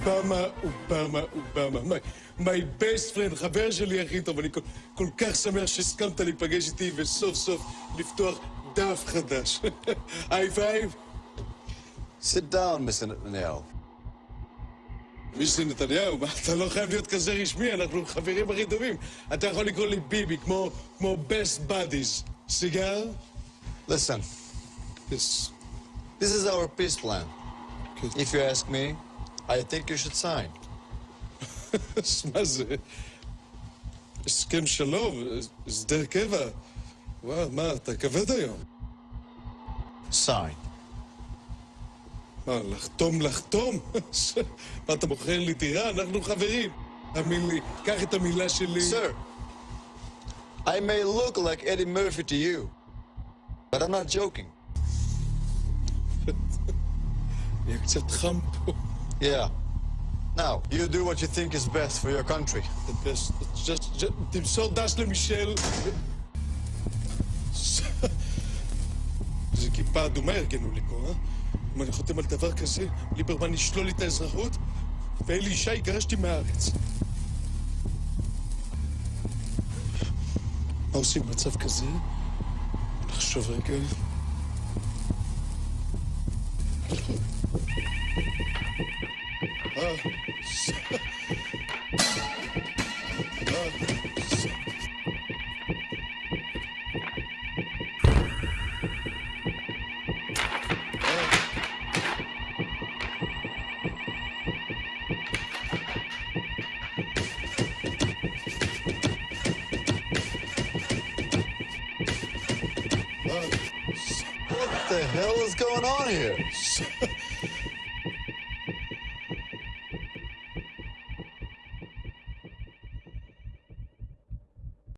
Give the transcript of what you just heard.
אובמה, אובמה, אובמה. My best friend, חבר שלי הכי טוב. אני כל, כל כך שמח שהסכמת להיפגש איתי וסוף סוף לפתוח דף חדש. היי פייב. Sit down, Mr. Netanyahu. מיסטר נתניהו, מה, אתה לא חייב להיות כזה רשמי, אנחנו חברים הכי טובים. אתה יכול לקרוא לי ביבי, כמו, כמו best buddies. סיגר? Listen, Yes. this is our peace plan. Okay. If you ask me, I think you should sign. אז מה זה? הסכם שלום, הסדר קבע. וואו, מה, אתה כבד היום. Sign. מה, לחתום, לחתום? מה, אתה מוכר לי דירה? אנחנו חברים. תאמין לי, קח את המילה שלי. Sir, I may look like Eddie Murphy to you, but I'm not joking. יהיה קצת חם פה. Yeah. Now, you do what you think is best for your country. The best. Just, just, תמסור דש למישל. איזה כיפה אדומה ארגנו לי פה, אה? אם אני חותם על דבר כזה, ליברמן ישלול לי את האזרחות, ואלי ישי יגרש אותי מהארץ. מה עושים במצב כזה? נחשוב רגע. What the hell is going on here?